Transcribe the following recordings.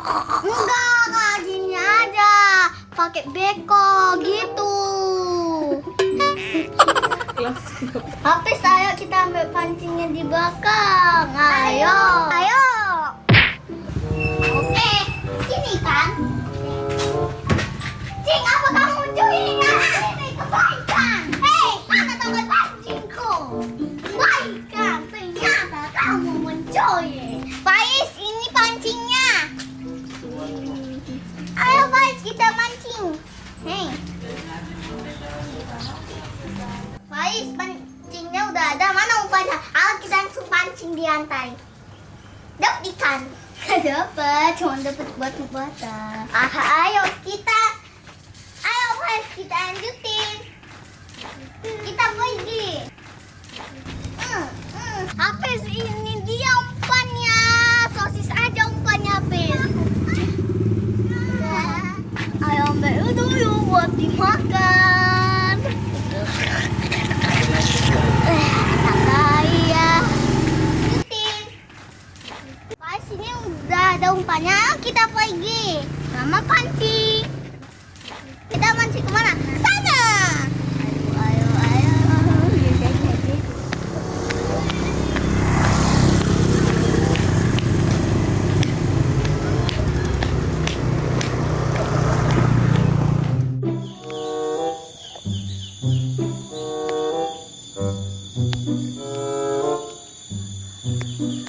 Enggak, kayak gini aja. Pakai beko gitu. Habis ayo kita ambil pancingnya di belakang. Ayo. Ayo. Oke, sini kan. Cing, apa kamu curi Ini kebaikan. Hei, mana tongkat pancingku? Kebaikan, ternyata kamu mencuri. Faiz, pancingnya udah ada. Mana umpannya? Ayo kita langsung pancing di lantai. Dapat ikan. dapat, cuma dapat batu bata. Ah, ayo kita, ayo guys kita lanjutin. Kita pergi. Hmm, hmm. Hafiz ini dia umpannya. Sosis aja umpannya Hafiz. Ayo ambil dulu buat dimakan. Eh, tak kaya. Lanjutin. Pas ini udah ada umpannya, kita pergi. Sama pancing. Kita mancing ke mana? Sana. Ayo, ayo, ayo.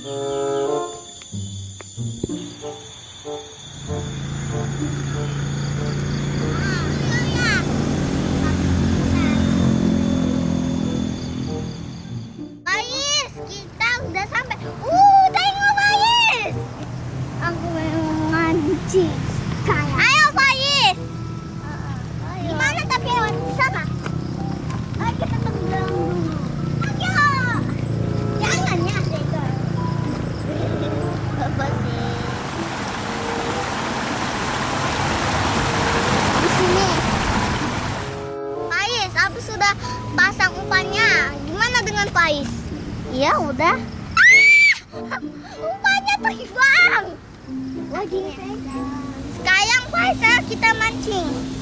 Pais, Sudah pasang umpannya. Gimana dengan Pais? Iya, udah. Ah! Umpannya terbang. Lagi. Sekarang Pais, kita mancing. Iya,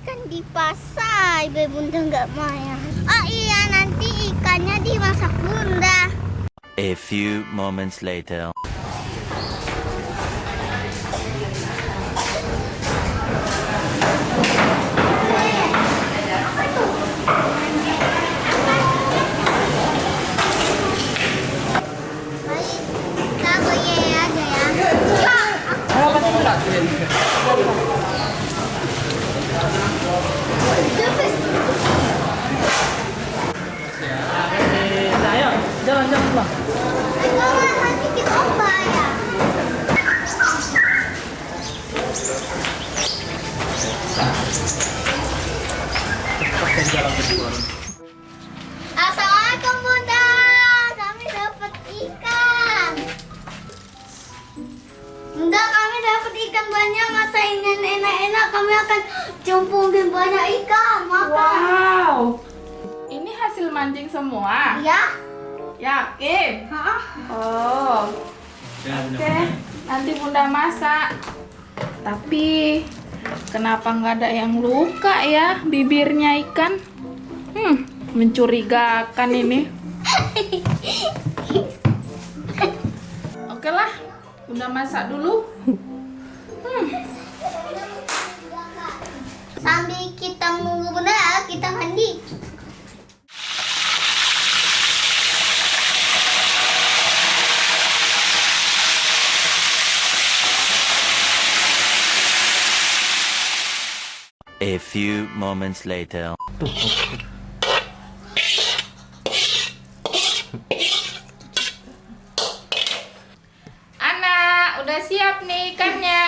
ikan di pasar, biar bunda nggak marah. Oh iya, nanti ikannya dimasak bunda. A few moments later. Bunda, kami dapat ikan banyak. Masa ingin enak-enak, kami akan cemplungin banyak ikan. Makan. Wow. Ini hasil mancing semua. Ya? Yakin? Hah? Oh. Oke. Nanti Bunda masak. Tapi kenapa nggak ada yang luka ya bibirnya ikan? Hmm, mencurigakan ini. Bunda masak dulu. Sambil kita menunggu Bunda, kita mandi. A few moments later. Anak, udah siap nih ikannya.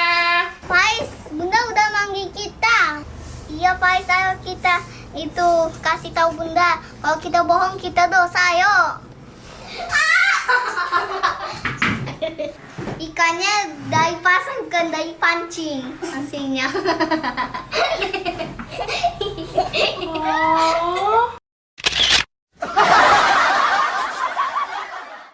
Faiz, Bunda udah manggil kita. Iya Faiz, ayo kita itu kasih tahu Bunda. Kalau kita bohong kita dosa, yo. Ikannya dari pasang bukan dari pancing hasilnya. Oh.